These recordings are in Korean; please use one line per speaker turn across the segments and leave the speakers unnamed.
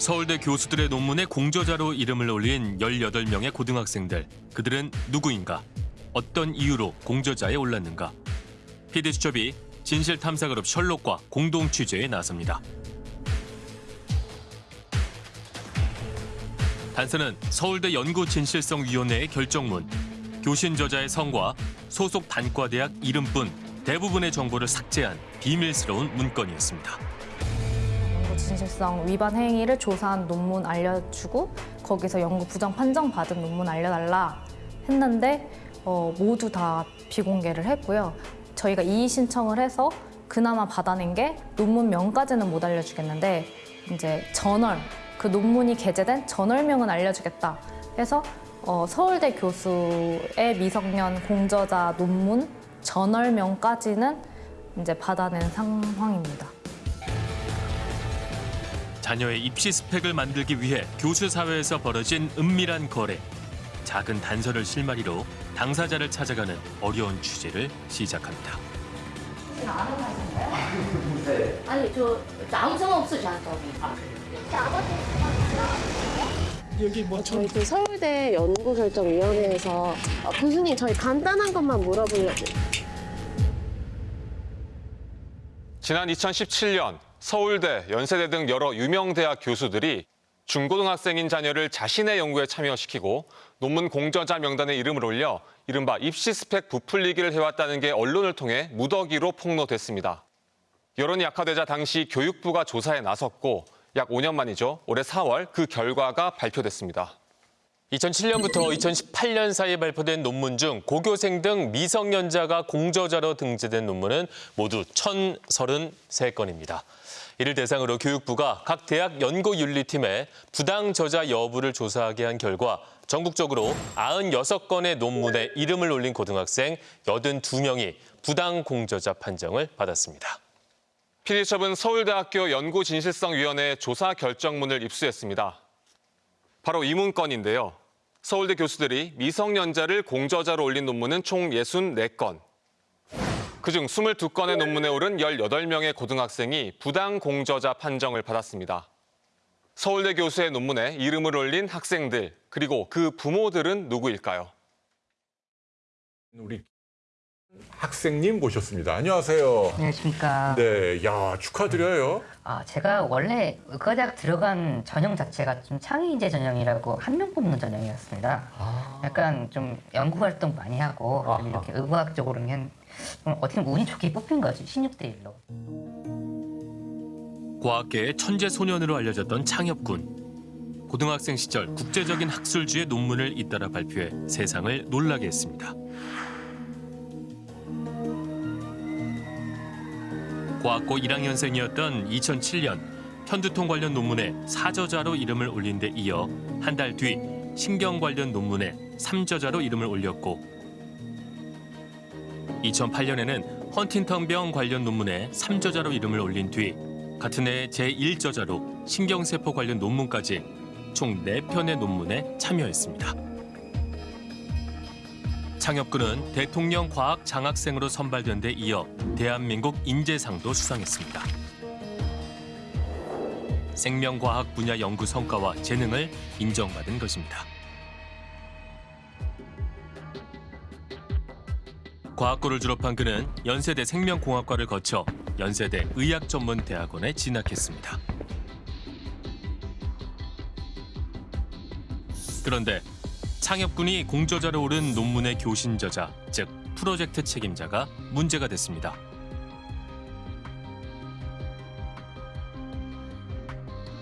서울대 교수들의 논문에 공저자로 이름을 올린 18명의 고등학생들. 그들은 누구인가? 어떤 이유로 공저자에 올랐는가? PD수첩이 진실탐사그룹 셜록과 공동 취재에 나섭니다. 단서는 서울대 연구진실성위원회의 결정문, 교신 저자의 성과 소속 단과대학 이름뿐 대부분의 정보를 삭제한 비밀스러운 문건이었습니다.
진실성 위반 행위를 조사한 논문 알려주고 거기서 연구 부정 판정 받은 논문 알려달라 했는데 어, 모두 다 비공개를 했고요. 저희가 이의 신청을 해서 그나마 받아낸 게 논문명까지는 못 알려주겠는데 이제 저널 그 논문이 게재된 저널명은 알려주겠다 해서 어, 서울대 교수의 미성년 공저자 논문 저널명까지는 이제 받아낸 상황입니다.
자녀의 입시 스펙을 만들기 위해 교수 사회에서 벌어진 은밀한 거래. 작은 단서를 실마리로 당사자를 찾아가는 어려운 취재를 시작합니다.
아니 저, 저 아무 상관 없어 저한테.
여기 뭐
저희 그 서울대 연구결정위원회에서 어, 교수님 저희 간단한 것만 물어보려고
지난 2017년 서울대, 연세대 등 여러 유명 대학 교수들이 중고등학생인 자녀를 자신의 연구에 참여시키고 논문 공저자 명단에 이름을 올려 이른바 입시 스펙 부풀리기를 해왔다는 게 언론을 통해 무더기로 폭로됐습니다. 여론이 약화되자 당시 교육부가 조사에 나섰고 약 5년 만이죠. 올해 4월 그 결과가 발표됐습니다.
2007년부터 2018년 사이에 발표된 논문 중 고교생 등 미성년자가 공저자로 등재된 논문은 모두 1,033건입니다. 이를 대상으로 교육부가 각 대학 연구윤리팀에 부당 저자 여부를 조사하게 한 결과 전국적으로 96건의 논문에 이름을 올린 고등학생 82명이 부당 공저자 판정을 받았습니다.
PD수첩은 서울대학교 연구진실성위원회 조사 결정문을 입수했습니다. 바로 이 문건인데요. 서울대 교수들이 미성년자를 공저자로 올린 논문은 총 64건. 그중 22건의 논문에 오른 18명의 고등학생이 부당 공저자 판정을 받았습니다. 서울대 교수의 논문에 이름을 올린 학생들, 그리고 그 부모들은 누구일까요?
우리 학생님 모셨습니다. 안녕하세요.
안녕하십니까.
네, 야 축하드려요.
아, 제가 원래 의과대학 들어간 전형 자체가 좀 창의인재 전형이라고 한 명 뽑는 전형이었습니다. 약간 좀 연구 활동 많이 하고 좀
아하.
이렇게 의과학적으로는 좀 어떻게 보면 운이 좋게 뽑힌 거지 16대 1로.
과학계의 천재 소년으로 알려졌던 창엽군. 고등학생 시절 국제적인 학술지의 논문을 잇따라 발표해 세상을 놀라게 했습니다. 과학고 1학년생이었던 2007년 편두통 관련 논문에 사저자로 이름을 올린 데 이어 한 달 뒤 신경 관련 논문에 삼저자로 이름을 올렸고 2008년에는 헌팅턴병 관련 논문에 삼저자로 이름을 올린 뒤 같은 해 제1저자로 신경세포 관련 논문까지 총 4편의 논문에 참여했습니다. 창엽군은 대통령 과학 장학생으로 선발된 데 이어 대한민국 인재상도 수상했습니다. 생명과학 분야 연구 성과와 재능을 인정받은 것입니다. 과학고를 졸업한 그는 연세대 생명공학과를 거쳐 연세대 의학전문대학원에 진학했습니다. 그런데 창엽군이 공저자로 오른 논문의 교신 저자, 즉 프로젝트 책임자가 문제가 됐습니다.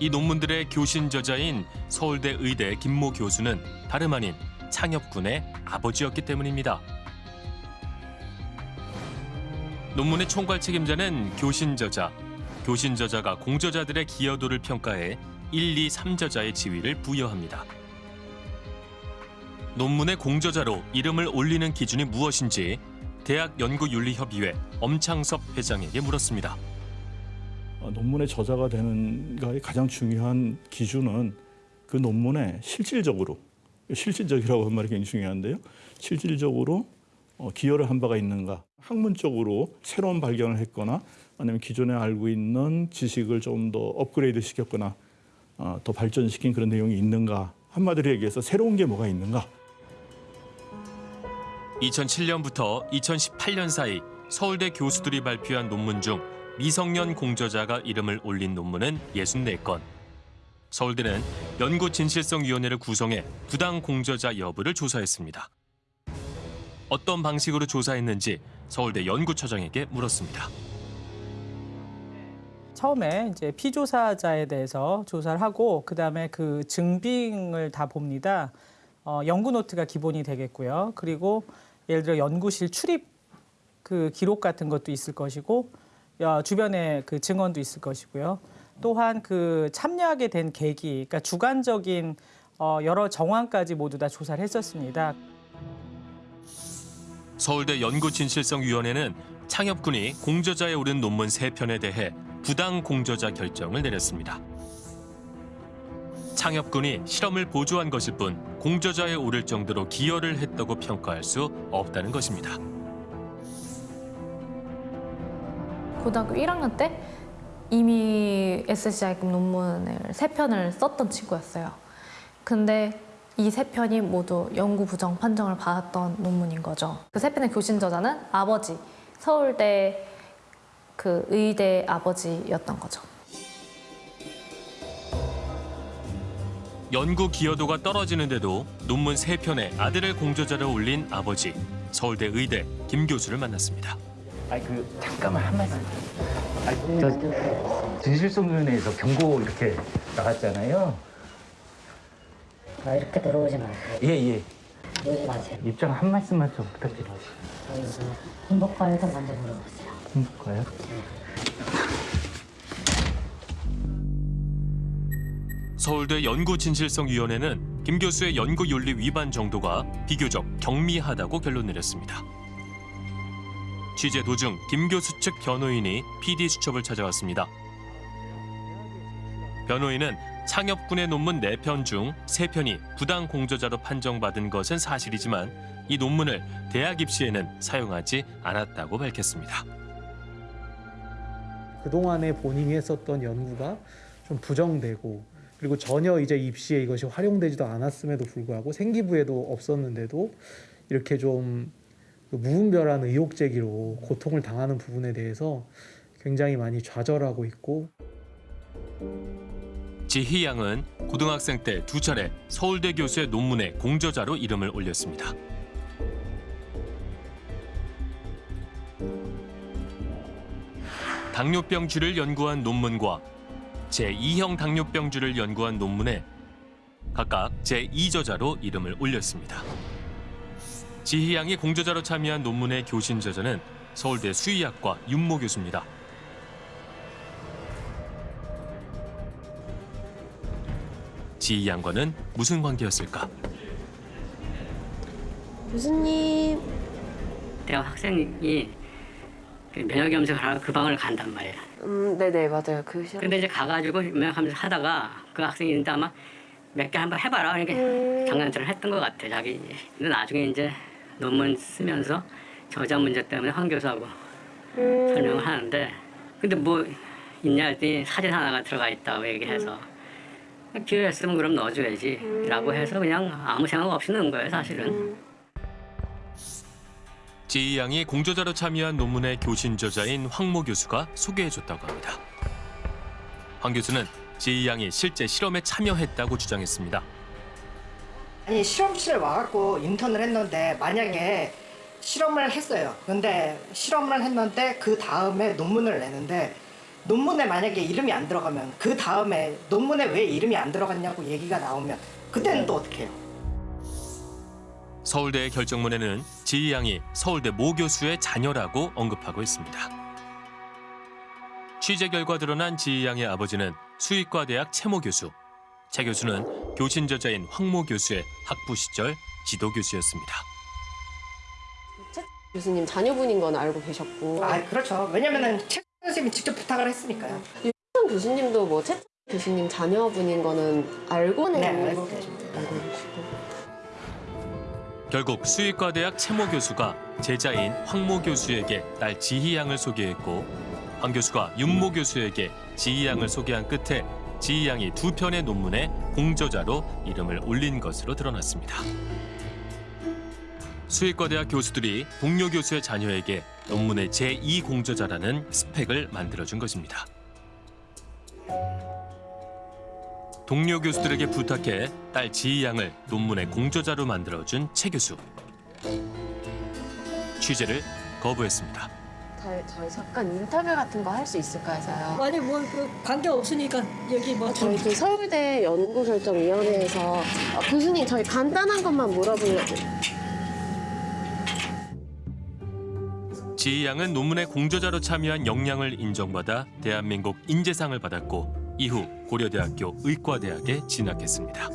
이 논문들의 교신 저자인 서울대 의대 김모 교수는 다름 아닌 창엽군의 아버지였기 때문입니다. 논문의 총괄 책임자는 교신 저자, 교신 저자가 공저자들의 기여도를 평가해 1, 2, 3저자의 지위를 부여합니다. 논문의 공저자로 이름을 올리는 기준이 무엇인지 대학 연구윤리협의회 엄창섭 회장에게 물었습니다.
어, 논문의 저자가 되는가의 가장 중요한 기준은 그 논문에 실질적으로 실질적이라고 한 말이 굉장히 중요한데요. 실질적으로 어, 기여를 한 바가 있는가. 학문적으로 새로운 발견을 했거나 아니면 기존에 알고 있는 지식을 좀 더 업그레이드 시켰거나 어, 더 발전시킨 그런 내용이 있는가? 한마디로 얘기해서 새로운 게 뭐가 있는가?
2007년부터 2018년 사이 서울대 교수들이 발표한 논문 중 미성년 공저자가 이름을 올린 논문은 64건. 서울대는 연구진실성위원회를 구성해 부당 공저자 여부를 조사했습니다. 어떤 방식으로 조사했는지 서울대 연구처장에게 물었습니다.
처음에 이제 피조사자에 대해서 조사를 하고 그다음에 그 증빙을 다 봅니다. 어, 연구 노트가 기본이 되겠고요. 그리고 예를 들어 연구실 출입 그 기록 같은 것도 있을 것이고 어, 주변에 그 증언도 있을 것이고요. 또한 그 참여하게 된 계기, 그러니까 주관적인 어, 여러 정황까지 모두 다 조사를 했었습니다.
서울대 연구진실성위원회는 창엽군이 공저자에 오른 논문 세편에 대해 부당 공저자 결정을 내렸습니다. 창엽군이 실험을 보조한 것일 뿐 공저자에 오를 정도로 기여를 했다고 평가할 수 없다는 것입니다.
고등학교 1학년 때 이미 SCI급 논문을 세 편을 썼던 친구였어요. 근데 이 세 편이 모두 연구 부정 판정을 받았던 논문인 거죠. 그 세 편의 교신 저자는 아버지, 서울대 그 의대 아버지였던 거죠.
연구 기여도가 떨어지는데도 논문 세편에 아들을 공저자로 올린 아버지, 서울대 의대 김 교수를 만났습니다.
아니 그 잠깐만 한 말씀. 아니 저 진실성위원회에서 경고 이렇게 나갔잖아요.
아, 이렇게 들어오지 마세요.
예 예.
오지 마세요.
입장 한 말씀만 좀 부탁드려요.
저희서 행복과에서 먼저 물어보세요.
행복가요?
서울대 연구진실성위원회는 김 교수의 연구윤리 위반 정도가 비교적 경미하다고 결론 내렸습니다. 취재 도중 김 교수 측 변호인이 PD 수첩을 찾아왔습니다. 변호인은 창엽군의 논문 4편 중 3편이 부당 공저자로 판정받은 것은 사실이지만 이 논문을 대학 입시에는 사용하지 않았다고 밝혔습니다.
그동안에 본인이 했었던 연구가 좀 부정되고 그리고 전혀 이제 입시에 이것이 활용되지도 않았음에도 불구하고 생기부에도 없었는데도 이렇게 좀그 무분별한 의혹 제기로 고통을 당하는 부분에 대해서 굉장히 많이 좌절하고 있고
지희 양은 고등학생 때 두 차례 서울대 교수의 논문에 공저자로 이름을 올렸습니다. 당뇨병주를 연구한 논문과 제2형 당뇨병주를 연구한 논문에 각각 제2저자로 이름을 올렸습니다. 지희 양이 공저자로 참여한 논문의 교신 저자는 서울대 수의학과 윤모 교수입니다. 지희 양과는 무슨 관계였을까?
교수님
대학 학생이 그 면역 염색을 하러 그 방을 간단 말이야.
음 네네 맞아요. 그 시험
근데 이제 가가지고 염색 하다가 그 학생이 이제 아마 몇 개 한번 해봐라 이렇게 장난질을 했던 것 같아 자기. 근데 나중에 이제 논문 쓰면서 저자 문제 때문에 황 교수하고 설명을 하는데 근데 뭐 있냐 했더니 사진 하나가 들어가 있다고 얘기해서 기회였으면 그럼 넣어줘야지 라고 해서 그냥 아무 생각 없이 넣은 거예요 사실은.
지희 양이 공저자로 참여한 논문의 교신 저자인 황모 교수가 소개해줬다고 합니다. 황 교수는 지희 양이 실제 실험에 참여했다고 주장했습니다.
아니 실험실에 와갖고 인턴을 했는데 만약에 실험을 했어요. 근데 실험을 했는데 그 다음에 논문을 내는데 논문에 만약에 이름이 안 들어가면 그 다음에 논문에 왜 이름이 안 들어갔냐고 얘기가 나오면 그때는 또 어떻게 해요?
서울대의 결정문에는 지희 양이 서울대 모 교수의 자녀라고 언급하고 있습니다. 취재 결과 드러난 지희 양의 아버지는 수의과 대학 최모 교수, 최 교수는 교신 저자인 황모 교수의 학부 시절 지도 교수였습니다.
교수님 자녀분인 건 알고 계셨고
아 그렇죠. 왜냐면은 최 선생님이 직접 부탁을 했으니까요.
윤 교수님도 뭐최 교수님 자녀분인 거는 알고는
네, 알고. 계십니다.
알고 계시고
결국 수의과 대학 최모 교수가 제자인 황모 교수에게 딸 지희 양을 소개했고 황 교수가 윤모 교수에게 지희 양을 소개한 끝에 지희 양이 두 편의 논문에 공저자로 이름을 올린 것으로 드러났습니다. 수의과 대학 교수들이 동료 교수의 자녀에게 논문의 제2 공저자라는 스펙을 만들어준 것입니다. 동료 교수들에게 부탁해 딸 지희 양을 논문의 공저자로 만들어준 최 교수. 취재를 거부했습니다.
저희, 잠깐 인터뷰 같은 거 할 수 있을까 해서요.
아니 뭐그 관계 없으니까 여기 뭐
저희 그 서울대 연구결정위원회에서 어, 교수님 저희 간단한 것만 물어보려고.
지희 양은 논문의 공저자로 참여한 역량을 인정받아 대한민국 인재상을 받았고 이후 고려대학교 의과대학에 진학했습니다.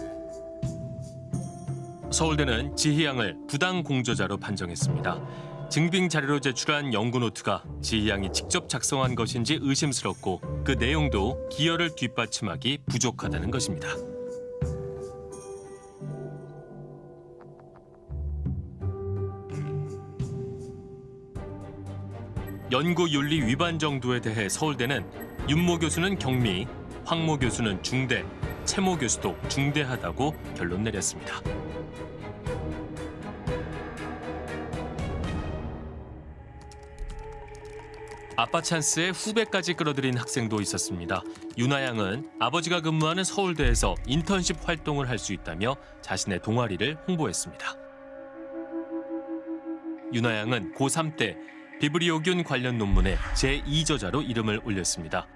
서울대는 지희 양을 부당 공저자로 판정했습니다. 증빙 자료로 제출한 연구 노트가 지희 양이 직접 작성한 것인지 의심스럽고 그 내용도 기여를 뒷받침하기 부족하다는 것입니다. 연구 윤리 위반 정도에 대해 서울대는 윤모 교수는 경미, 황모 교수는 중대, 최모 교수도 중대하다고 결론 내렸습니다. 아빠 찬스에 후배까지 끌어들인 학생도 있었습니다. 윤아 양은 아버지가 근무하는 서울대에서 인턴십 활동을 할 수 있다며 자신의 동아리를 홍보했습니다. 윤아 양은 고3 때 비브리오균 관련 논문에 제2저자로 이름을 올렸습니다.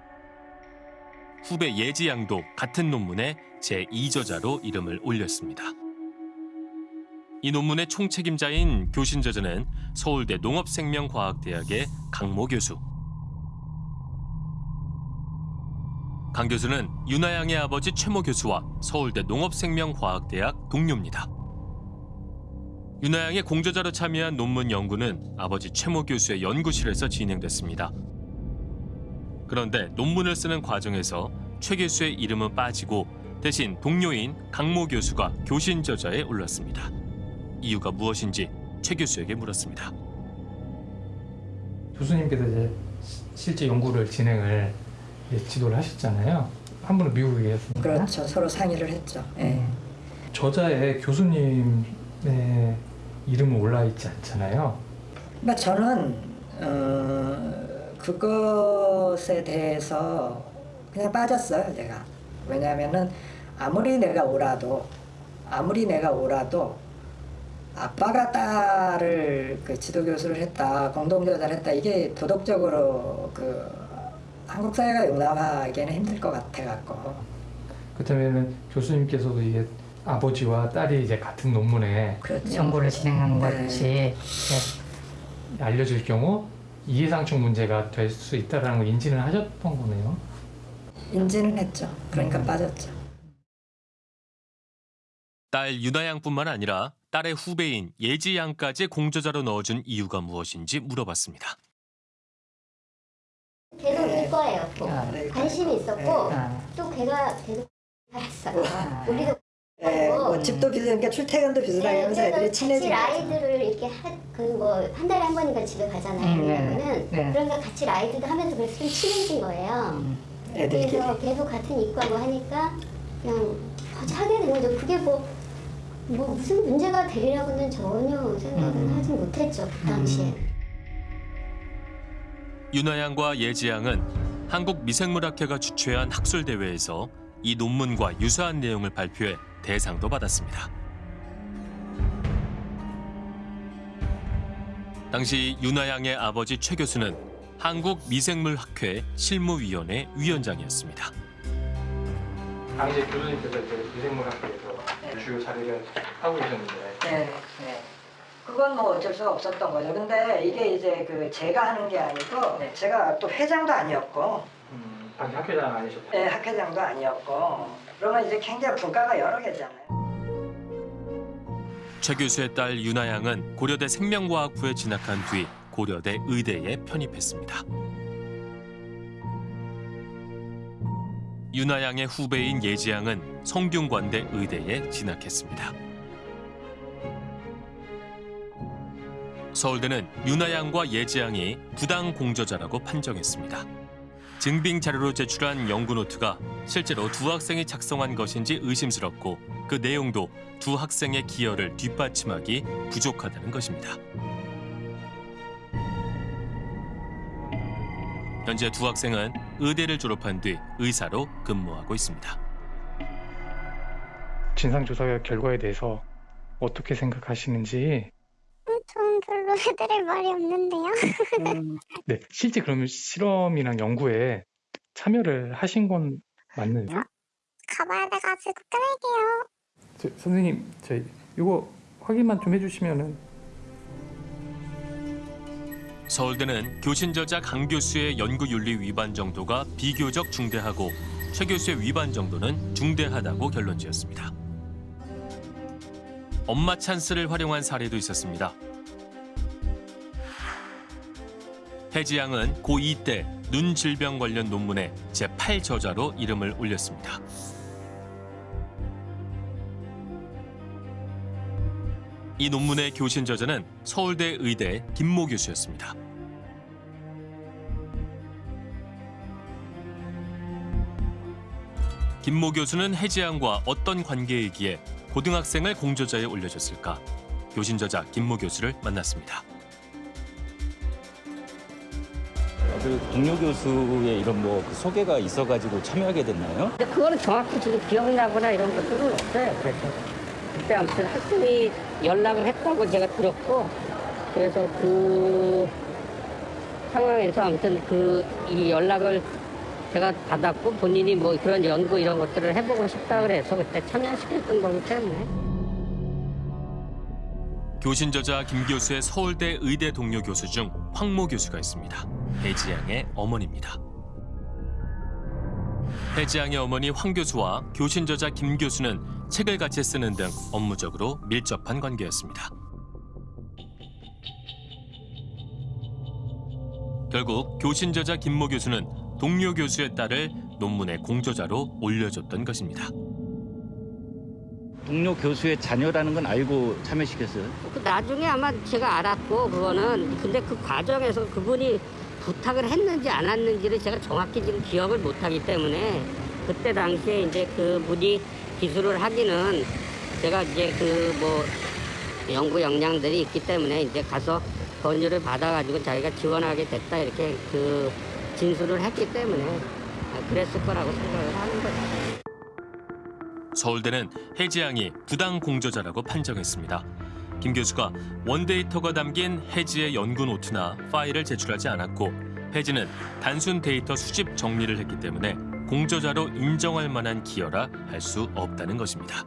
후배 예지 양도 같은 논문에 제2저자로 이름을 올렸습니다. 이 논문의 총책임자인 교신 저자는 서울대 농업생명과학대학의 강모 교수. 강 교수는 윤아 양의 아버지 최모 교수와 서울대 농업생명과학대학 동료입니다. 윤아 양의 공저자로 참여한 논문 연구는 아버지 최모 교수의 연구실에서 진행됐습니다. 그런데 논문을 쓰는 과정에서 최 교수의 이름은 빠지고 대신 동료인 강모 교수가 교신 저자에 올랐습니다. 이유가 무엇인지 최 교수에게 물었습니다.
교수님께서 이제 시- 실제 연구를 진행을 지도를 하셨잖아요. 한 분은 미국에 계셨습니다.
그렇죠. 서로 상의를 했죠. 예.
저자에 교수님의 이름은 올라 있지 않잖아요.
그러니까 저는 어, 그것에 대해서 그냥 빠졌어요. 제가 왜냐하면은 아무리 내가 오라도 아무리 내가 오라도 아빠가 딸을 그 지도 교수를 했다 공동저자를 했다 이게 도덕적으로 그 한국 사회가 용납하기에는 힘들 것 같아 갖고
그렇다면 교수님께서도 이게 아버지와 딸이 이제 같은 논문에
그렇죠.
연구를 진행한
네.
것이
알려질 경우 이해상충 문제가 될 수 있다라는 걸 인지는 하셨던 거네요.
인지는 했죠. 그러니까 빠졌죠.
딸 윤아 양뿐만 아니라 딸의 후배인 예지 양까지 공저자로 넣어준 이유가 무엇인지 물어봤습니다.
계속 이거예요.
아,
또 관심이 있었고
아.
또 걔가 계속 알았어요. 우리도
예, 뭐 집도 비슷하니까 출퇴근도 비슷하게 하면서 애들이
같이
친해지고
라이드를 이렇게 그뭐 한 달에 한 번인가 집에 가잖아요.
음, 네.
그러면은
네.
그러니까 같이 라이드도 하면서 그래서 좀 친해진 거예요.
애들끼리.
그래서 계속 같은 이과고 하니까 그냥 같이 하게 된 거죠. 그게 뭐, 뭐 무슨 문제가 되리라고는 전혀 생각은 하지 못했죠. 그 당시에.
윤아 양과 예지 양은 한국 미생물학회가 주최한 학술 대회에서 이 논문과 유사한 내용을 발표해 대상도 받았습니다. 당시 윤아 양의 아버지 최 교수는 한국 미생물학회 실무위원회 위원장이었습니다.
당시 교수님께서 이제 미생물학회에서 주요 자료를 하고 계셨는데
네, 네. 그건 뭐 어쩔 수가 없었던 거죠. 근데 이게 이제 그 제가 하는 게 아니고 제가 또 회장도 아니었고,
음, 당시 학회장 아니셨죠?
네, 학회장도 아니었고, 그러면 이제 굉장히 분과가 여러 개잖아요.
최 교수의 딸 윤아 양은 고려대 생명과학부에 진학한 뒤 고려대 의대에 편입했습니다. 윤아 양의 후배인 예지 양은 성균관대 의대에 진학했습니다. 서울대는 윤아 양과 예지 양이 부당 공저자라고 판정했습니다. 증빙 자료로 제출한 연구 노트가 실제로 두 학생이 작성한 것인지 의심스럽고 그 내용도 두 학생의 기여를 뒷받침하기 부족하다는 것입니다. 현재 두 학생은 의대를 졸업한 뒤 의사로 근무하고 있습니다.
진상조사 결과에 대해서 어떻게 생각하시는지
전 별로 해드릴 말이 없는데요.
네, 실제 그러면 실험이랑 연구에 참여를 하신 건 맞나요?
가봐야 돼가지고 끊을게요.
저, 선생님, 저 이거 확인만 좀 해주시면은
서울대는 교신 저자 강 교수의 연구 윤리 위반 정도가 비교적 중대하고 최 교수의 위반 정도는 중대하다고 결론 지었습니다. 엄마 찬스를 활용한 사례도 있었습니다. 해지 양은 고2 때 눈 질병 관련 논문에 제8 저자로 이름을 올렸습니다. 이 논문의 교신 저자는 서울대 의대 김모 교수였습니다. 김모 교수는 해지양과 어떤 관계이기에 고등학생을 공저자에 올려줬을까? 교신 저자 김모 교수를 만났습니다.
그 동료 교수의 이런 뭐 그 소개가 있어가지고 참여하게 됐나요?
근데 그거는 정확히 지금 기억이 나거나 이런 것들은 없어요. 그래서 그때 아무튼 학생이 연락을 했다고 제가 들었고 그래서 그 상황에서 아무튼 그 이 연락을 제가 받았고 본인이 뭐 그런 연구 이런 것들을 해보고 싶다 그래서 그때 참여시켰던 거기 때문에
교신 저자 김 교수의 서울대 의대 동료 교수 중 황모 교수가 있습니다. 해지양의 어머니입니다. 해지양의 어머니 황 교수와 교신 저자 김 교수는 책을 같이 쓰는 등 업무적으로 밀접한 관계였습니다. 결국 교신 저자 김모 교수는 동료 교수의 딸을 논문의 공저자로 올려줬던 것입니다.
동료 교수의 자녀라는 건 알고 참여시켰어요?
그 나중에 아마 제가 알았고 그거는 근데 그 과정에서 그분이 부탁을 했는지 안 했는지를 제가 정확히 지금 기억을 못하기 때문에 그때 당시에 이제 그분이 기술을 하기는 제가 이제 그 뭐 연구 역량들이 있기 때문에 이제 가서 권유를 받아가지고 자기가 지원하게 됐다 이렇게 그 진술을 했기 때문에 그랬을 거라고 생각을 하는 거죠.
서울대는 해지양이 부당 공저자라고 판정했습니다. 김 교수가 원데이터가 담긴 해지의 연구 노트나 파일을 제출하지 않았고 해지는 단순 데이터 수집 정리를 했기 때문에 공저자로 인정할 만한 기여라 할 수 없다는 것입니다.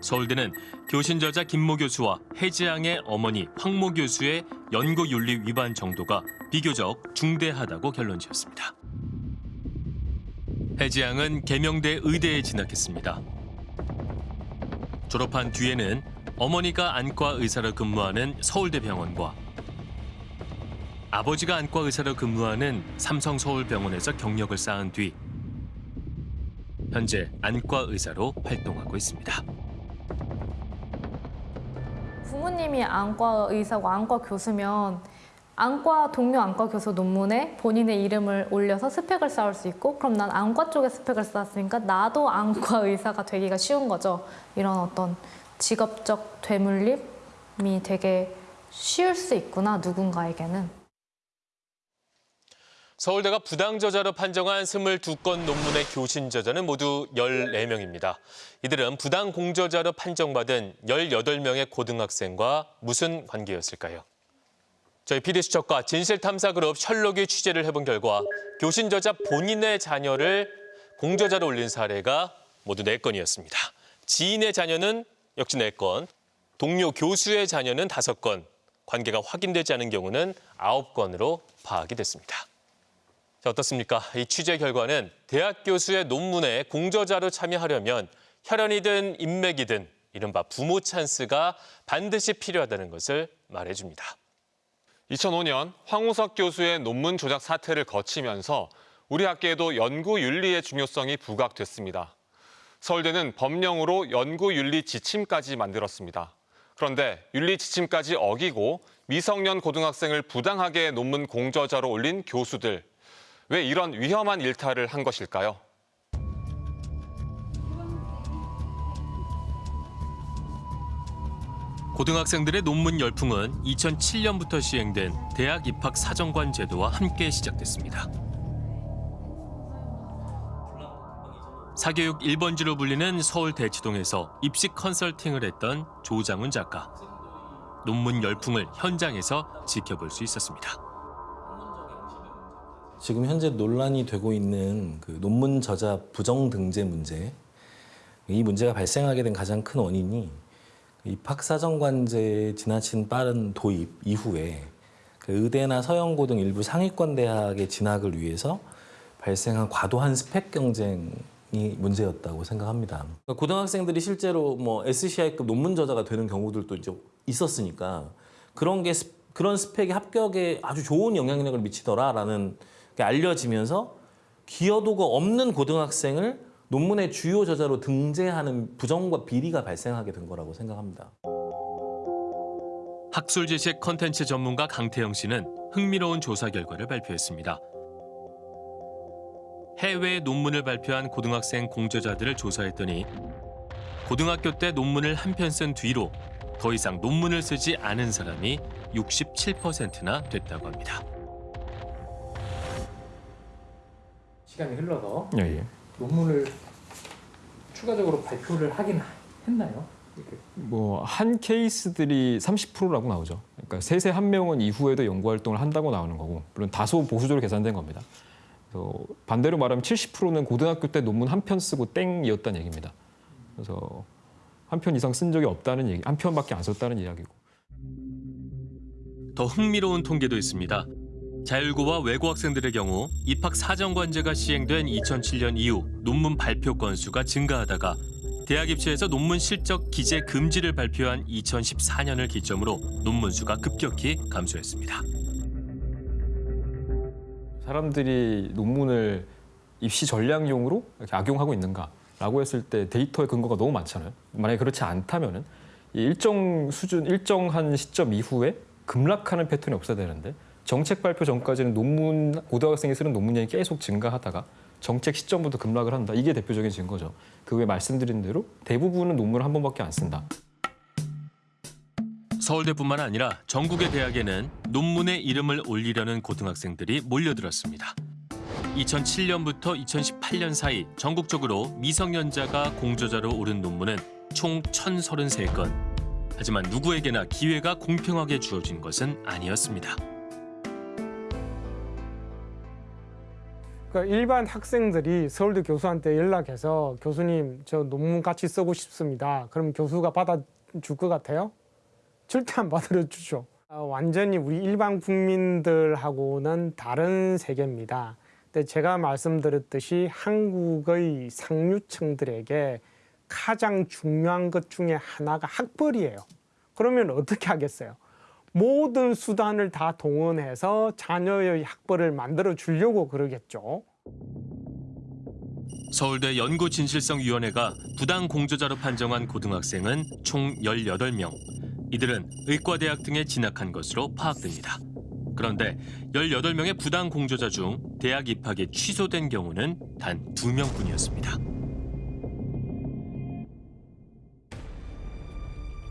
서울대는 교신 저자 김모 교수와 해지양의 어머니 황모 교수의 연구 윤리 위반 정도가 비교적 중대하다고 결론 지었습니다. 해지양은 계명대 의대에 진학했습니다. 졸업한 뒤에는 어머니가 안과 의사로 근무하는 서울대 병원과 아버지가 안과 의사로 근무하는 삼성 서울병원에서 경력을 쌓은 뒤 현재 안과 의사로 활동하고 있습니다.
부모님이 안과 의사고 안과 교수면 안과 동료 안과 교수 논문에 본인의 이름을 올려서 스펙을 쌓을 수 있고 그럼 난 안과 쪽에 스펙을 쌓았으니까 나도 안과 의사가 되기가 쉬운 거죠. 이런 어떤 직업적 되물림이 되게 쉬울 수 있구나 누군가에게는.
서울대가 부당 저자로 판정한 22건 논문의 교신 저자는 모두 14명입니다. 이들은 부당 공저자로 판정받은 18명의 고등학생과 무슨 관계였을까요? 저희 PD수첩과 진실탐사그룹 셜록이 취재를 해본 결과 교신 저자 본인의 자녀를 공저자로 올린 사례가 모두 4건이었습니다. 지인의 자녀는 역시 4건, 동료 교수의 자녀는 5건, 관계가 확인되지 않은 경우는 9건으로 파악이 됐습니다. 자, 어떻습니까? 이 취재 결과는 대학 교수의 논문에 공저자로 참여하려면 혈연이든 인맥이든 이른바 부모 찬스가 반드시 필요하다는 것을 말해줍니다.
2005년 황우석 교수의 논문 조작 사태를 거치면서 우리 학계에도 연구 윤리의 중요성이 부각됐습니다. 서울대는 법령으로 연구 윤리 지침까지 만들었습니다. 그런데 윤리 지침까지 어기고 미성년 고등학생을 부당하게 논문 공저자로 올린 교수들. 왜 이런 위험한 일탈을 한 것일까요?
고등학생들의 논문 열풍은 2007년부터 시행된 대학 입학 사정관 제도와 함께 시작됐습니다. 사교육 1번지로 불리는 서울 대치동에서 입시 컨설팅을 했던 조장훈 작가. 논문 열풍을 현장에서 지켜볼 수 있었습니다.
지금 현재 논란이 되고 있는 그 논문 저자 부정 등재 문제. 이 문제가 발생하게 된 가장 큰 원인이 입학사정관제의 지나친 빠른 도입 이후에 그 의대나 서영고 등 일부 상위권 대학의 진학을 위해서 발생한 과도한 스펙 경쟁이 문제였다고 생각합니다. 그러니까 고등학생들이 실제로 뭐 SCI급 논문 저자가 되는 경우들도 이제 있었으니까 그런 게 스- 그런 스펙이 합격에 아주 좋은 영향력을 미치더라라는 게 알려지면서 기여도가 없는 고등학생을 논문의 주요 저자로 등재하는 부정과 비리가 발생하게 된 거라고 생각합니다.
학술 지식 컨텐츠 전문가 강태영 씨는 흥미로운 조사 결과를 발표했습니다. 해외 논문을 발표한 고등학생 공저자들을 조사했더니 고등학교 때 논문을 한 편 쓴 뒤로 더 이상 논문을 쓰지 않은 사람이 67%나 됐다고 합니다.
시간이 흘러서
예, 예.
논문을 추가적으로 발표를 하긴 했나요?
뭐 한 케이스들이 30%라고 나오죠. 그러니까 세세 한 명은 이후에도 연구 활동을 한다고 나오는 거고 물론 다소 보수적으로 계산된 겁니다. 그래서 반대로 말하면 70%는 고등학교 때 논문 한 편 쓰고 땡이었다는 얘기입니다. 그래서 한 편 이상 쓴 적이 없다는 얘기, 한 편밖에 안 썼다는 이야기고.
더 흥미로운 통계도 있습니다. 자율고와 외고 학생들의 경우 입학 사정관제가 시행된 2007년 이후 논문 발표 건수가 증가하다가 대학 입시에서 논문 실적 기재 금지를 발표한 2014년을 기점으로 논문 수가 급격히 감소했습니다.
사람들이 논문을 입시 전략용으로 악용하고 있는가라고 했을 때 데이터의 근거가 너무 많잖아요. 만약에 그렇지 않다면은 이 일정 수준, 일정한 시점 이후에 급락하는 패턴이 없어야 되는데 정책 발표 전까지는 논문 고등학생이 쓰는 논문량이 계속 증가하다가 정책 시점부터 급락을 한다. 이게 대표적인 증거죠. 그 외에 말씀드린 대로 대부분은 논문을 한 번밖에 안 쓴다.
서울대뿐만 아니라 전국의 대학에는 논문에 이름을 올리려는 고등학생들이 몰려들었습니다. 2007년부터 2018년 사이 전국적으로 미성년자가 공저자로 오른 논문은 총 1,033건. 하지만 누구에게나 기회가 공평하게 주어진 것은 아니었습니다.
그러니까 일반 학생들이 서울대 교수한테 연락해서 교수님 저 논문 같이 쓰고 싶습니다. 그럼 교수가 받아줄 것 같아요? 절대 안 받아주죠. 아, 완전히 우리 일반 국민들하고는 다른 세계입니다. 근데 제가 말씀드렸듯이 한국의 상류층들에게 가장 중요한 것 중에 하나가 학벌이에요. 그러면 어떻게 하겠어요? 모든 수단을 다 동원해서 자녀의 학벌을 만들어 주려고 그러겠죠.
서울대 연구진실성위원회가 부당 공저자로 판정한 고등학생은 총 18명. 이들은 의과대학 등에 진학한 것으로 파악됩니다. 그런데 18명의 부당 공저자 중 대학 입학이 취소된 경우는 단 2명뿐이었습니다.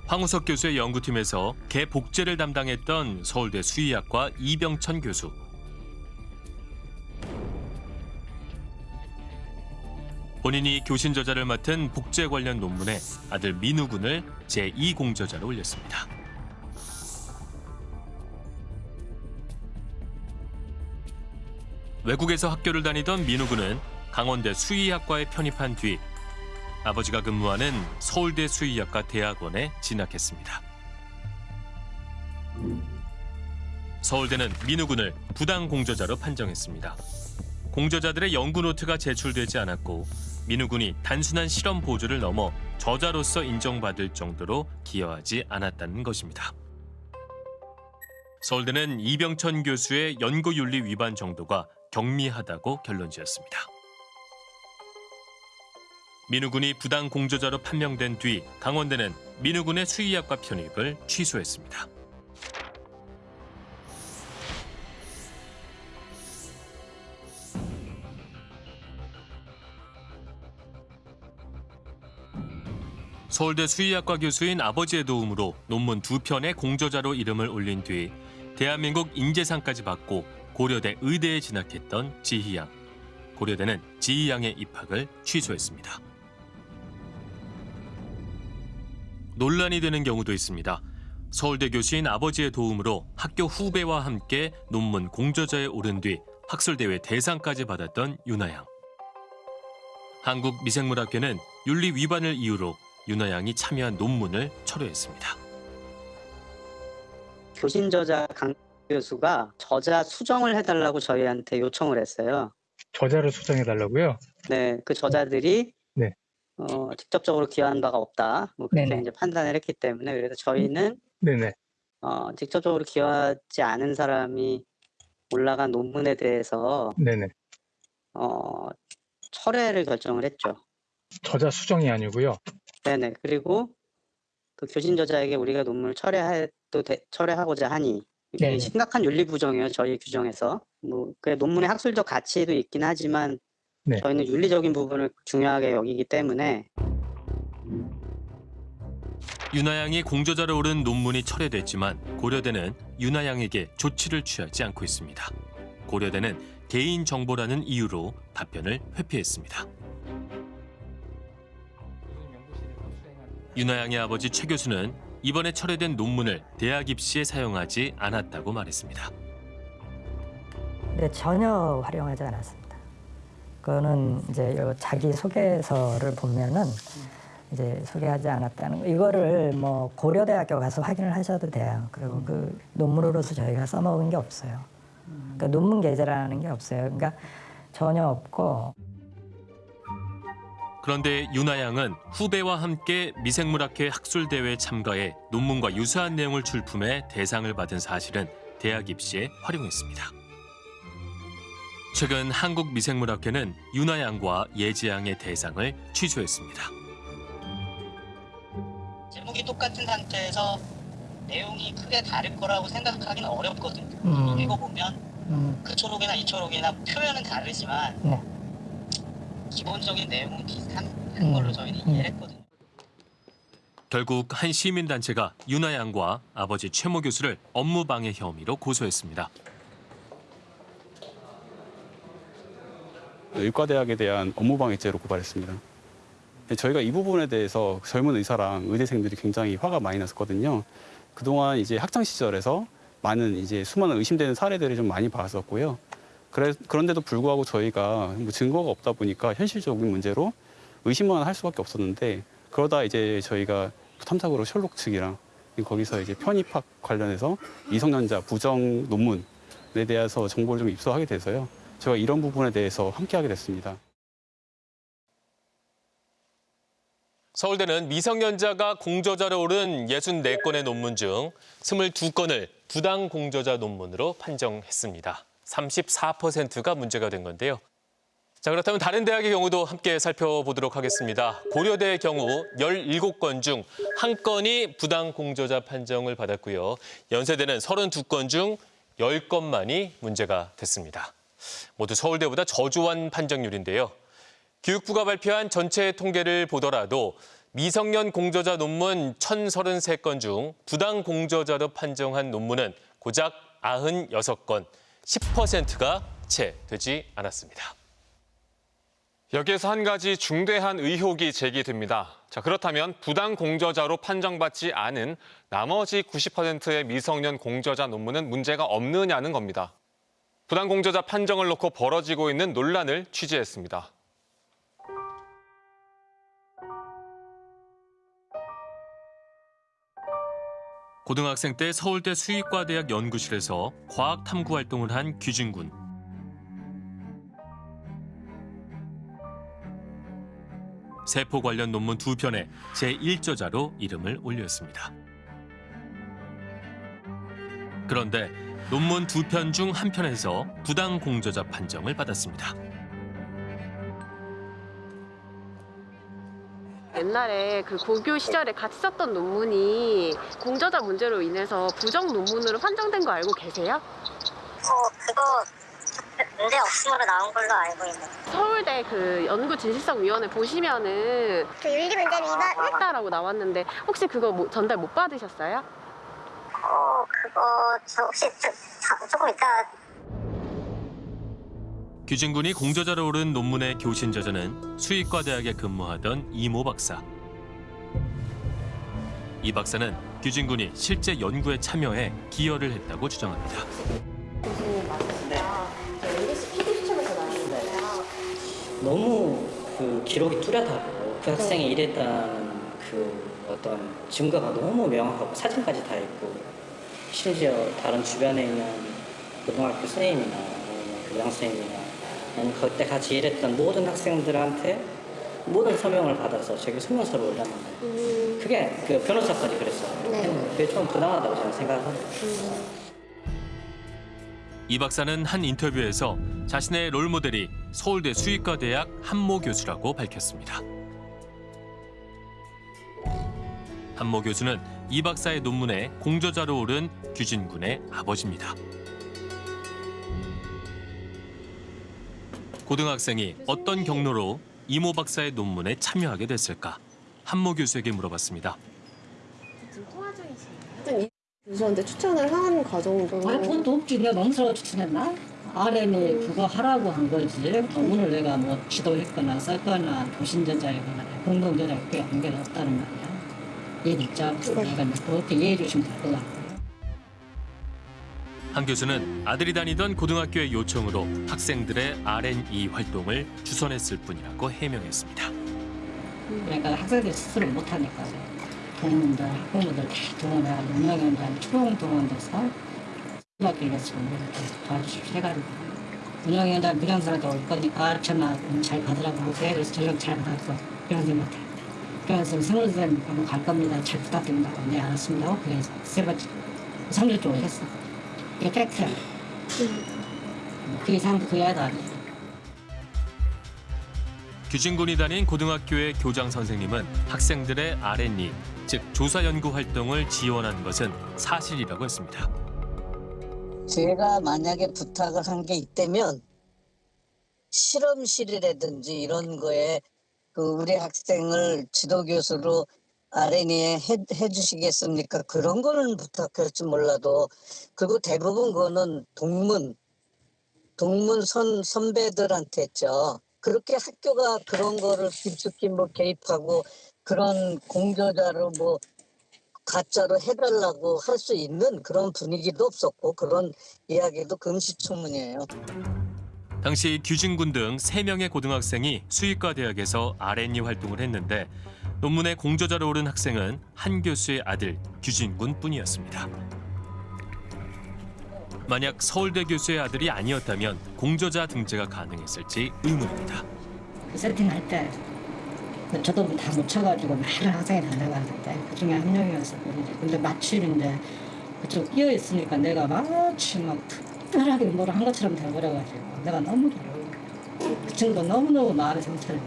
황우석 교수의 연구팀에서 개 복제를 담당했던 서울대 수의학과 이병천 교수. 본인이 교신 저자를 맡은 복제 관련 논문에 아들 민우 군을 제2공저자로 올렸습니다. 외국에서 학교를 다니던 민우 군은 강원대 수의학과에 편입한 뒤 아버지가 근무하는 서울대 수의학과 대학원에 진학했습니다. 서울대는 민우 군을 부당 공저자로 판정했습니다. 공저자들의 연구 노트가 제출되지 않았고 민우 군이 단순한 실험 보조를 넘어 저자로서 인정받을 정도로 기여하지 않았다는 것입니다. 서울대는 이병천 교수의 연구윤리 위반 정도가 경미하다고 결론 지었습니다. 민우군이 부당 공저자로 판명된 뒤 강원대는 민우군의 수의학과 편입을 취소했습니다. 서울대 수의학과 교수인 아버지의 도움으로 논문 두 편의 공저자로 이름을 올린 뒤 대한민국 인재상까지 받고 고려대 의대에 진학했던 지희양. 고려대는 지희양의 입학을 취소했습니다. 논란이 되는 경우도 있습니다. 서울대 교수인 아버지의 도움으로 학교 후배와 함께 논문 공저자에 오른 뒤 학술대회 대상까지 받았던 윤하양. 한국미생물학회는 윤리 위반을 이유로 윤하양이 참여한 논문을 철회했습니다.
교신 저자 강 교수가 저자 수정을 해달라고 저희한테 요청을 했어요.
저자를 수정해 달라고요?
네, 그 저자들이
네.
어, 직접적으로 기여한 바가 없다. 뭐 그렇게
네네.
이제 판단을 했기 때문에 그래서 저희는
네네.
어, 직접적으로 기여하지 않은 사람이 올라간 논문에 대해서
네네.
어, 철회를 결정을 했죠.
저자 수정이 아니고요.
네네. 그리고 그 교신 저자에게 우리가 논문을 철회해도 돼- 철회하고자 하니 이게
네네.
심각한 윤리 부정이에요. 저희 규정에서. 뭐, 그 논문의 학술적 가치도 있긴 하지만
네.
저희는 윤리적인 부분을 중요하게 여기기 때문에
윤하양이 공저자로 오른 논문이 철회됐지만 고려대는 윤하양에게 조치를 취하지 않고 있습니다. 고려대는 개인 정보라는 이유로 답변을 회피했습니다. 윤하양의 아버지 최 교수는 이번에 철회된 논문을 대학 입시에 사용하지 않았다고 말했습니다.
네, 전혀 활용하지 않았습니다. 그거는 이제 요 자기 소개서를 보면은 이제 소개하지 않았다는 거. 이거를 뭐 고려대학교 가서 확인을 하셔도 돼요. 그리고 그 논문으로서 저희가 써먹은 게 없어요. 그러니까 논문 게재라는 게 없어요. 그러니까 전혀 없고
그런데 윤하양은 후배와 함께 미생물학회 학술대회에 참가해 논문과 유사한 내용을 출품해 대상을 받은 사실은 대학 입시에 활용했습니다. 최근 한국 미생물학회는 윤하양과 예지양의 대상을 취소했습니다.
제목이 똑같은 상태에서 내용이 크게 다를 거라고 생각하기는 어렵거든요.
음.
읽어보면
음,
그 초록이나 이 초록이나 표현은 다르지만
네.
기본적인 내용은 비슷한
음.
걸로 저희는 이해를 했거든요.
결국 한 시민단체가 윤하양과 아버지 최모 교수를 업무방해 혐의로 고소했습니다.
의과대학에 대한 업무방해죄로 고발했습니다. 네, 저희가 이 부분에 대해서 젊은 의사랑 의대생들이 굉장히 화가 많이 났었거든요. 그동안 이제 학창 시절에서 많은 이제 수많은 의심되는 사례들을 좀 많이 봤었고요. 그래, 그런데도 불구하고 저희가 뭐 증거가 없다 보니까 현실적인 문제로 의심만 할 수밖에 없었는데 그러다 이제 저희가 탐탁으로 셜록 측이랑 거기서 이제 편입학 관련해서 미성년자 부정 논문에 대해서 정보를 좀 입수하게 돼서요. 제가 이런 부분에 대해서 함께하게 됐습니다.
서울대는 미성년자가 공저자로 오른 64건의 논문 중 22건을 부당 공저자 논문으로 판정했습니다. 34%가 문제가 된 건데요. 자, 그렇다면 다른 대학의 경우도 함께 살펴보도록 하겠습니다. 고려대의 경우 17건 중 한건이 부당 공저자 판정을 받았고요. 연세대는 32건 중 10건만이 문제가 됐습니다. 모두 서울대보다 저조한 판정률인데요. 교육부가 발표한 전체 통계를 보더라도 미성년 공저자 논문 1,033건 중 부당 공저자로 판정한 논문은 고작 96건, 10%가 채 되지 않았습니다.
여기에서 한 가지 중대한 의혹이 제기됩니다. 자, 그렇다면 부당 공저자로 판정받지 않은 나머지 90%의 미성년 공저자 논문은 문제가 없느냐는 겁니다. 부당 공저자 판정을 놓고 벌어지고 있는 논란을 취재했습니다.
고등학생 때 서울대 수의과대학 연구실에서 과학 탐구 활동을 한 규진군. 세포 관련 논문 두 편에 제1저자로 이름을 올렸습니다. 그런데 논문 두 편 중 한 편에서 부당 공저자 판정을 받았습니다.
옛날에 그 고교 시절에 같이 썼던 논문이 공저자 문제로 인해서 부정 논문으로 판정된 거 알고 계세요?
어, 그거 문제 없음으로 나온 걸로 알고 있는데.
서울대 그 연구 진실성 위원회 보시면은
그 윤리 문제는 이번
했다라고 나왔는데 혹시 그거 뭐- 전달 못 받으셨어요?
어, 그거 저 혹시 저- 자- 조금 이따
규진군이 공저자로 오른 논문의 교신 저자는 수의과 대학에 근무하던 이모 박사. 이 박사는 규진군이 실제 연구에 참여해 기여를 했다고 주장합니다.
너무 그 기록이 뚜렷하고 그 학생이 이랬다는 그 어떤 증거가 너무 명확하고 사진까지 다 있고 심지어 다른 주변에 있는 고등학교 선생님이나 교장 선생님이나 아니면 그때 같이 일했던 모든 학생들한테 모든 서명을 받아서 저기 서명서를 올렸는데 그게 그 변호사까지 그랬어요. 그게 좀 부당하다고 저는 생각합니다.
이 박사는 한 인터뷰에서 자신의 롤모델이 서울대 수의과 대학 한모 교수라고 밝혔습니다. 한모 교수는 이 박사의 논문에 공저자로 오른 규진군의 아버지입니다. 고등학생이 어떤 경로로 이모 박사의 논문에 참여하게 됐을까? 한모 교수에게 물어봤습니다.
교수한테 추천을 한 과정도
아니 그것도 없지 내가 멍스러워 추천했나? RN이 그거 하라고 한 거지 논문을 내가 뭐 지도했거나 썼거나 도신전자이거나 공동전자 그게 관계가 없다는 말이야 얘 입장에서 내가 이제 그렇게 이해해 주시면 될 것 같고
한 교수는 아들이 다니던 고등학교의 요청으로 학생들의 R&E 활동을 주선했을 뿐이라고 해명했습니다.
그러니까 학생들이 스스로 못하니까 동문들, 학부모들 다 동원해가지고 운영위원장 초롱 동원돼서 수학교에서 이렇게 도와주십시오 해가지고 운영위원장 미련사라도 올 거니까 가르쳐놔 잘 받으라고. 그래서 전력 잘 받았고 미련사 못 해 그래서 성우 선생님 갈 겁니다. 잘 부탁드립니다. 네 알았습니다. 그래서 세 번째 상주 쪽을 했어. 이게 팩트야. 그 이상 그 이하도.
규진군이 다닌 고등학교의 교장 선생님은 학생들의 R&E, 즉 조사 연구 활동을 지원한 것은 사실이라고 했습니다.
제가 만약에 부탁을 한 게 있다면 실험실이라든지 이런 거에 그 우리 학생을 지도 교수로 R&E에 해, 해주시겠습니까? 그런 거는 부탁할지 몰라도 그리고 대부분 그거는 동문 동문 선 선배들한테 했죠. 그렇게 학교가 그런 거를 깊숙이 뭐 개입하고 그런 공저자로 뭐 가짜로 해달라고 할 수 있는 그런 분위기도 없었고 그런 이야기도 금시초문이에요.
당시 규진군 등 세명의 고등학생이 수의과 대학에서 R&E 활동을 했는데 논문에 공저자로 오른 학생은 한 교수의 아들 규진군 뿐이었습니다. 만약 서울대 교수의 아들이 아니었다면 공저자 등재가 가능했을지 의문입니다.
그 세팅할 때 저도 다 묻혀가지고 많은 학생이 달려갔는데 그 중에 한 이제 근데 마침인데 그쪽 끼어 있으니까 내가 마치 막 특별하게 뭘한 것처럼 돼버려가지고 내가 너무 그 친구도 너무너무 마음이 상처를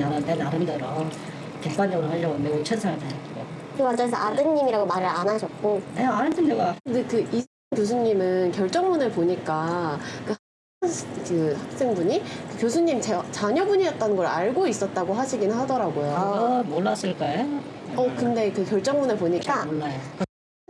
받아 내 나름대로 객관적으로 하려고 매우 최선을 다했고
그 과정에서 아드님이라고 말을 안 하셨고
내가 안 했던 내가
근데 그 이 교수님은 결정문을 보니까 그, 그 학생분이 그 교수님 제, 자녀분이었다는 걸 알고 있었다고 하시긴 하더라고요.
아, 몰랐을 거예요.
어 근데 그 결정문을 보니까
몰라요.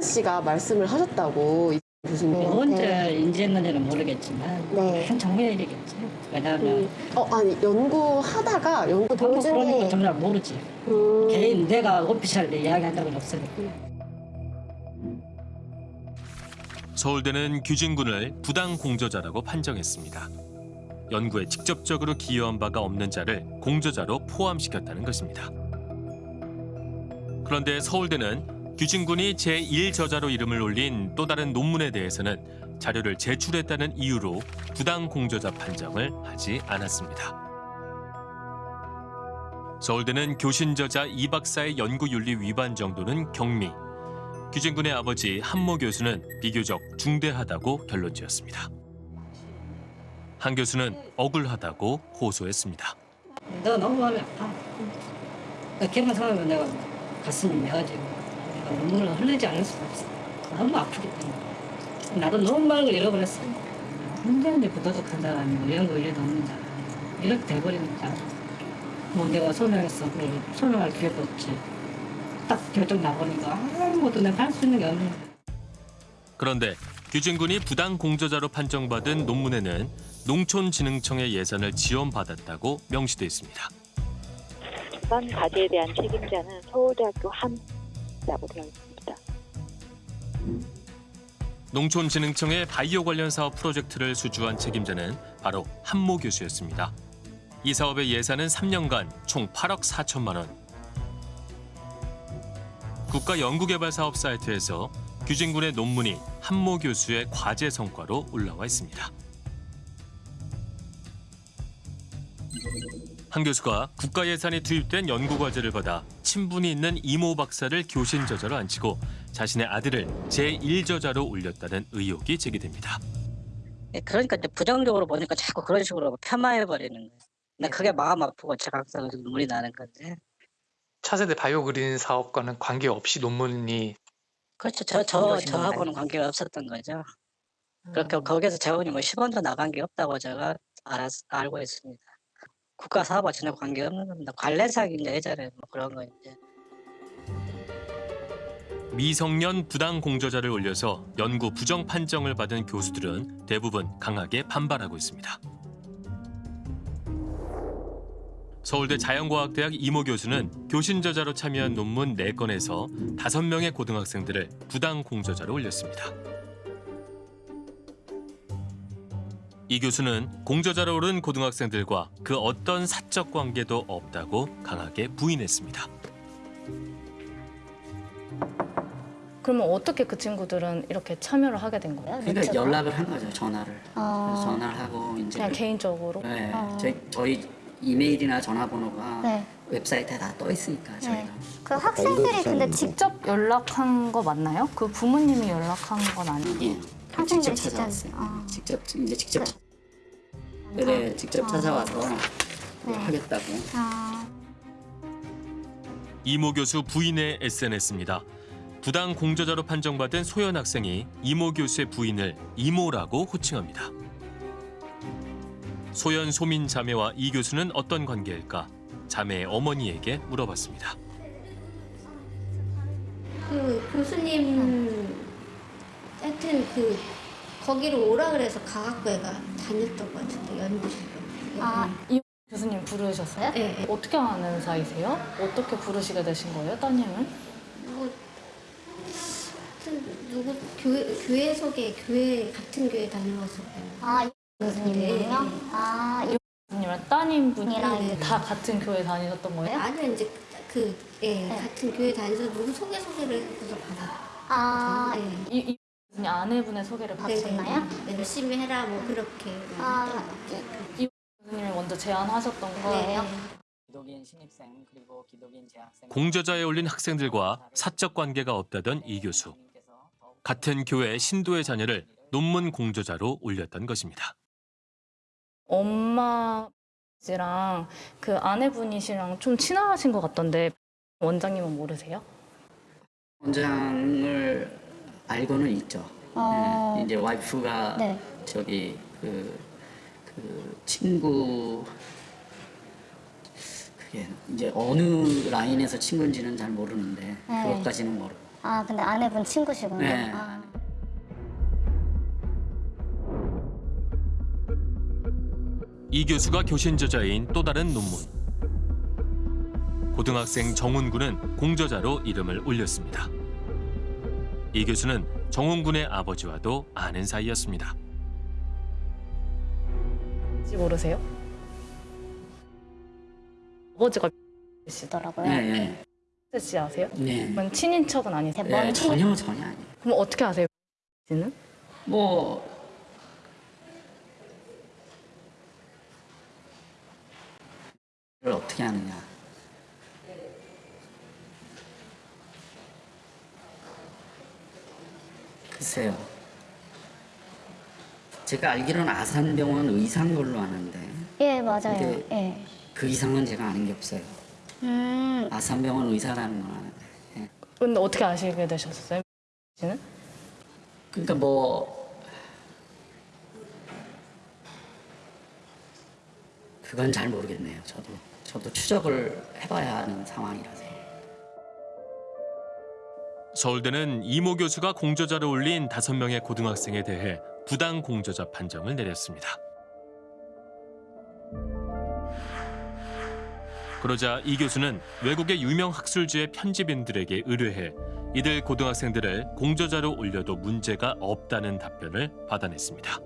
씨가 말씀을 하셨다고 이 교수님한테.
언제 인지했는지는 모르겠지만
네.
한참 후의 일이겠지. 왜냐하면
어 아니 연구하다가 연구
그런 거
도중에
정말 모르지.
음.
개인 내가 오피셜리 이야기한 적은 없으니까.
서울대는 규진군을 부당 공저자라고 판정했습니다. 연구에 직접적으로 기여한 바가 없는 자를 공저자로 포함시켰다는 것입니다. 그런데 서울대는 규진군이 제1저자로 이름을 올린 또 다른 논문에 대해서는 자료를 제출했다는 이유로 부당 공저자 판정을 하지 않았습니다. 서울대는 교신 저자 이 박사의 연구윤리 위반 정도는 경미, 규진군의 아버지 한모 교수는 비교적 중대하다고 결론 지었습니다. 한 교수는 억울하다고 호소했습니다.
내가 너무 마음이 아파. 걔만 생각하면 내가 가슴이 메어지고 내가 눈물을 흘리지 않을 수가 없어. 너무 아프기 때문에. 나도 너무 마음을 잃어버렸어. 언제인데 부도덕한 사람이 이런 거 일도 없는 사람. 이렇게 돼버리니까. 뭐 내가 소명했어. 그래. 소명할 기회도 없지. 딱 결정 나보니까 아무것도 내가 할 수 있는 게 없는 거야.
그런데 규진군이 부당 공저자로 판정받은 논문에는 농촌진흥청의 예산을 지원받았다고 명시돼 있습니다.
이번 과제에 대한 책임자는 서울대학교 함라고 되어 있습니다.
농촌진흥청의 바이오 관련 사업 프로젝트를 수주한 책임자는 바로 한모 교수였습니다. 이 사업의 예산은 3년간 총 8억 4천만 원. 국가연구개발사업 사이트에서 규진군의 논문이 한모 교수의 과제 성과로 올라와 있습니다. 한 교수가 국가 예산이 투입된 연구 과제를 받아 친분이 있는 이모 박사를 교신 저자로 앉히고 자신의 아들을 제1저자로 올렸다는 의혹이 제기됩니다.
예, 그러니까 이제 부정적으로 보니까 자꾸 그런 식으로 폄하해 버리는 거예요. 나 그게 마음 아프고 제가 항상 눈물이 나는 건데.
차세대 바이오 그린 사업과는 관계없이 논문이
그렇죠. 저, 저, 저하고는 관계가 없었던 거죠. 그렇게 거기서 재원이 뭐 10원도 나간 게 없다고 제가 알았, 알고 있습니다. 국가 사업과 전혀 관계 없는 겁니다. 관례상 이제 예전에 뭐 그런 거 이제.
미성년 부당 공저자를 올려서 연구 부정 판정을 받은 교수들은 대부분 강하게 반발하고 있습니다. 서울대 자연과학대학 이모 교수는 교신 저자로 참여한 논문 4건에서 5명의 고등학생들을 부당 공저자로 올렸습니다. 이 교수는 공저자로 오른 고등학생들과 그 어떤 사적 관계도 없다고 강하게 부인했습니다.
그러면 어떻게 그 친구들은 이렇게 참여를 하게 된 거예요?
그러니까 연락을 한 거죠 전화를.
아.
전화를 하고 이제
그냥 개인적으로?
네,
아.
저희, 저희 이메일이나 전화번호가
네.
웹사이트에 다 떠 있으니까 저희가.
그 학생들이 근데 직접 연락한 거 맞나요? 그 부모님이 연락한 건 아니에요?
예. 직접 찾아왔어요. 직접 이제 직접 차- 네, 직접 찾아와서 뭐 하겠다고.
이모 교수 부인의 SNS입니다. 부당 공저자로 판정받은 소연 학생이 이모 교수의 부인을 이모라고 호칭합니다. 소연 소민 자매와 이 교수는 어떤 관계일까? 자매의 어머니에게 물어봤습니다.
그 교수님 하여튼 그 거기로 오라 그래서 가학부에가 다녔던 것 같은데 연구실.
아, 이 교수님 부르셨어요?
네.
어떻게 아는 사이세요? 어떻게 부르시게 되신 거예요, 따님을?
뭐 하여튼 누구 교회 교회 속에 교회 같은 교회 다녀와서. 아 교수님이요?
아, 이 교수님이랑 따님 분이랑
네, 네.
다 같은 교회 다니셨던 거예요?
아니요 이제 그 예, 같은 교회 다니서 누구 소개 소개를 해서 받아.
아,
네.
이, 이 아내분의 소개를 받으셨나요?
네, 열심히 해라 뭐 그렇게.
아, 이 교수님이 먼저 제안하셨던 거예요?
네.
기독인 신입생 그리고 기독인 재학생.
공저자에 올린 학생들과 사적 관계가 없다던 이 교수. 같은 교회 신도의 자녀를 논문 공저자로 올렸던 것입니다.
엄마랑 그 아내분이시랑 좀 친하신 것 같던데 원장님은 모르세요?
원장을 알고는 있죠.
어.
네, 이제 와이프가
네.
저기 그, 그 친구 그게 이제 어느 라인에서 친구인지는 잘 모르는데
네.
그것까지는 모르고.
아 근데 아내분 친구시군요.
네.
아.
이 교수가 교신 저자인 또 다른 논문. 고등학생 정훈 군은 공저자로 이름을 올렸습니다. 이 교수는 정훈군의 아버지와도 아는 사이였습니다.
혹시 모르세요? 아버지가 시더라고요.
네, 네.
씨 아세요?
네.
그럼 친인척은 아니세요?
네, 전혀 전혀 아니에요.
그럼 어떻게 아세요? 씨는?
뭐를 어떻게 하느냐. 글쎄요. 제가 알기로는 아산병원 의사인 걸로 아는데
예 맞아요. 예.
그 이상은 제가 아는 게 없어요.
음.
아산병원 의사라는 건 아는데. 예.
근데 어떻게 아시게 되셨어요? 씨는?
그러니까 뭐 그건 잘 모르겠네요. 저도 저도 추적을 해봐야 하는 상황이라서.
서울대는 이모 교수가 공저자를 올린 다섯 명의 고등학생에 대해 부당 공저자 판정을 내렸습니다. 그러자 이 교수는 외국의 유명 학술지의 편집인들에게 의뢰해 이들 고등학생들을 공저자로 올려도 문제가 없다는 답변을 받아냈습니다.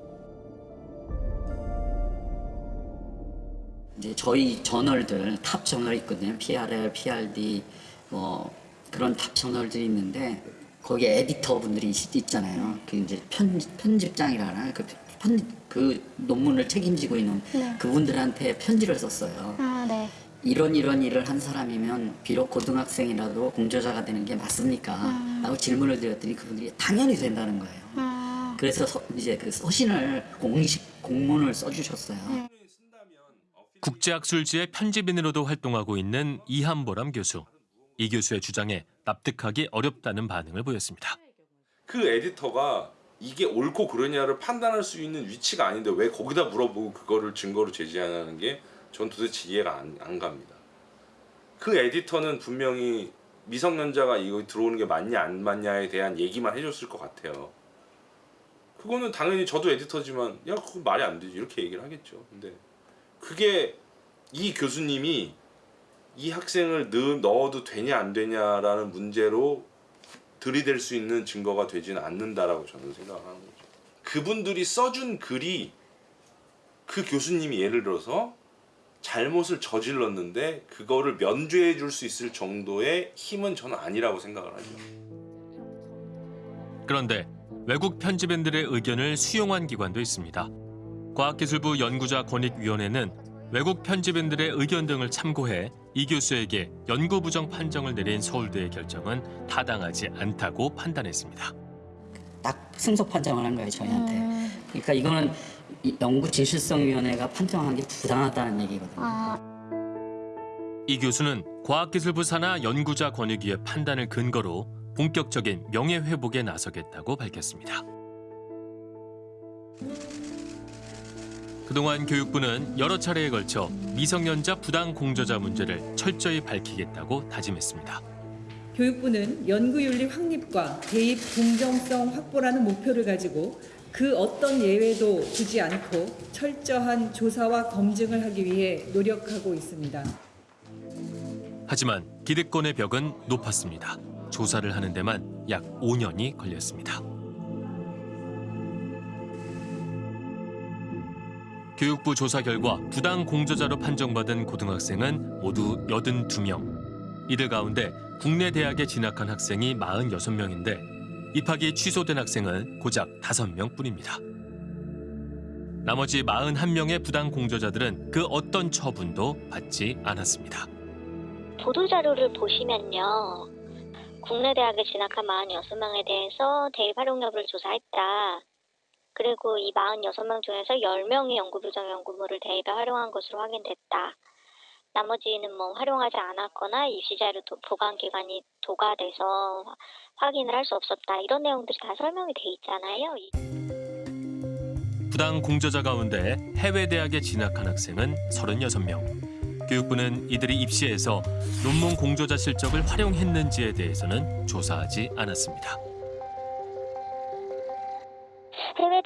이제 저희 저널들 top journal 있거든요. PRL, PRD 뭐 그런 top journal들이 있는데 거기에 에디터 분들이 있- 있잖아요. 그 이제 편 편집장이라나 그 편, 그 논문을 책임지고 있는
네.
그분들한테 편지를 썼어요.
아, 네.
이런 이런 일을 한 사람이면 비록 고등학생이라도 공저자가 되는 게 맞습니까?
음.
라고 질문을 드렸더니 그분들이 당연히 된다는 거예요.
음.
그래서 서- 이제 그 서신을 공식 공문을 써주셨어요.
국제학술지의 편집인으로도 활동하고 있는 이한보람 교수. 이 교수의 주장에 납득하기 어렵다는 반응을 보였습니다.
그 에디터가 이게 옳고 그러냐를 판단할 수 있는 위치가 아닌데 왜 거기다 물어보고 그거를 증거로 제시하는 게 전 도대체 이해가 안, 안 갑니다. 그 에디터는 분명히 미성년자가 이거 들어오는 게 맞냐 안 맞냐에 대한 얘기만 해줬을 것 같아요. 그거는 당연히 저도 에디터지만 야 그거 말이 안 되지 이렇게 얘기를 하겠죠. 근데 그게 이 교수님이 이 학생을 넣, 넣어도 되냐 안 되냐라는 문제로 들이댈 수 있는 증거가 되지는 않는다라고 저는 생각하는 거죠. 그분들이 써준 글이 그 교수님이 예를 들어서 잘못을 저질렀는데 그거를 면죄해 줄 수 있을 정도의 힘은 저는 아니라고 생각을 하죠.
그런데 외국 편집인들의 의견을 수용한 기관도 있습니다. 과학기술부 연구자 권익위원회는 외국 편집인들의 의견 등을 참고해 이 교수에게 연구 부정 판정을 내린 서울대의 결정은 타당하지 않다고 판단했습니다.
딱 승소 판정을 한 거예요 저희한테. 그러니까 이거는 이 연구진실성위원회가 판정한 게 부당하다는 얘기거든요.
이 교수는 과학기술부 산하 연구자 권익위의 판단을 근거로 본격적인 명예회복에 나서겠다고 밝혔습니다. 그동안 교육부는 여러 차례에 걸쳐 미성년자 부당 공저자 문제를 철저히 밝히겠다고 다짐했습니다.
교육부는 연구윤리 확립과 대입 공정성 확보라는 목표를 가지고 그 어떤 예외도 두지 않고 철저한 조사와 검증을 하기 위해 노력하고 있습니다.
하지만 기득권의 벽은 높았습니다. 조사를 하는 데만 약 5년이 걸렸습니다. 교육부 조사 결과 부당 공저자로 판정받은 고등학생은 모두 82명. 이들 가운데 국내 대학에 진학한 학생이 46명인데 입학이 취소된 학생은 고작 5명 뿐입니다. 나머지 41명의 부당 공저자들은 그 어떤 처분도 받지 않았습니다.
보도자료를 보시면요. 국내 대학에 진학한 46명에 대해서 대입 활용 여부를 조사했다. 그리고 이 46명 중에서 10명이 연구부정 연구물을 대입에 활용한 것으로 확인됐다. 나머지는 뭐 활용하지 않았거나 입시자료 도- 보관기관이 도가돼서 확인을 할 수 없었다. 이런 내용들이 다 설명이 돼 있잖아요.
부당 공저자 가운데 해외 대학에 진학한 학생은 36명. 교육부는 이들이 입시에서 논문 공저자 실적을 활용했는지에 대해서는 조사하지 않았습니다.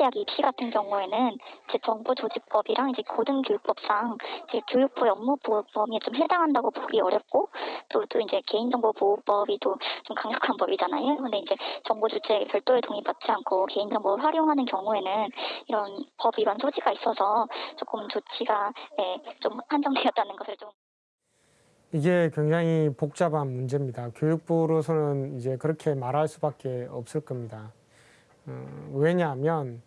해외 대학 입시 같은 경우에는 이제 정보조직법이랑 이제 고등교육법상 이제 교육부 업무보호법에 좀 해당한다고 보기 어렵고 또, 또 이제 개인정보보호법이 또 좀 강력한 법이잖아요. 근데 이제 정보 주체에게 별도의 동의받지 않고 개인정보를 활용하는 경우에는 이런 법 위반 소지가 있어서 조금 조치가 예, 좀 한정되었다는 것을 좀
이게 굉장히 복잡한 문제입니다. 교육부로서는 이제 그렇게 말할 수밖에 없을 겁니다. 어, 왜냐하면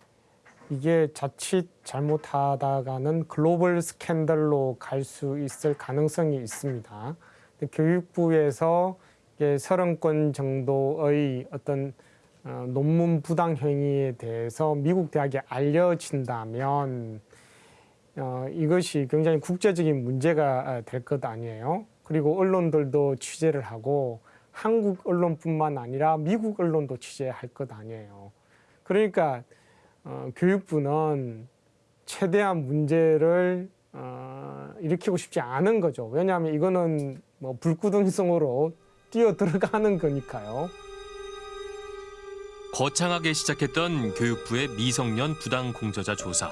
이게 자칫 잘못하다가는 글로벌 스캔들로 갈 수 있을 가능성이 있습니다. 교육부에서 이게 서른 건 정도의 어떤 어, 논문 부당 행위에 대해서 미국 대학에 알려진다면 어, 이것이 굉장히 국제적인 문제가 될 것 아니에요. 그리고 언론들도 취재를 하고 한국 언론뿐만 아니라 미국 언론도 취재할 것 아니에요. 그러니까 어, 교육부는 최대한 문제를 어, 일으키고 싶지 않은 거죠. 왜냐하면 이거는 뭐 불구동성으로 뛰어 들어가는 거니까요.
거창하게 시작했던 교육부의 미성년 부당 공저자 조사.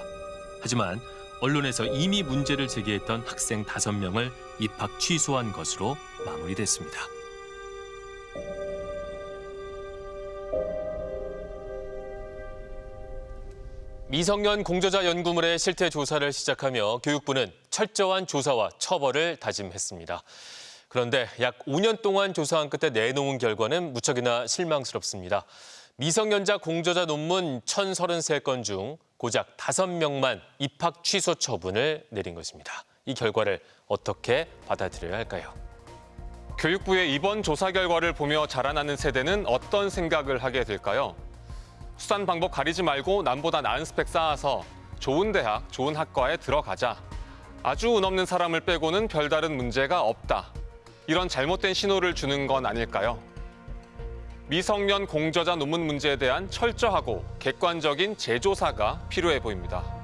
하지만 언론에서 이미 문제를 제기했던 학생 5명을 입학 취소한 것으로 마무리됐습니다. 미성년 공저자 연구물의 실태 조사를 시작하며 교육부는 철저한 조사와 처벌을 다짐했습니다. 그런데 약 5년 동안 조사한 끝에 내놓은 결과는 무척이나 실망스럽습니다. 미성년자 공저자 논문 1,033건 중 고작 5명만 입학 취소 처분을 내린 것입니다. 이 결과를 어떻게 받아들여야 할까요?
교육부의 이번 조사 결과를 보며 자라나는 세대는 어떤 생각을 하게 될까요? 수단 방법 가리지 말고 남보다 나은 스펙 쌓아서 좋은 대학, 좋은 학과에 들어가자. 아주 운 없는 사람을 빼고는 별다른 문제가 없다. 이런 잘못된 신호를 주는 건 아닐까요? 미성년 공저자 논문 문제에 대한 철저하고 객관적인 재조사가 필요해 보입니다.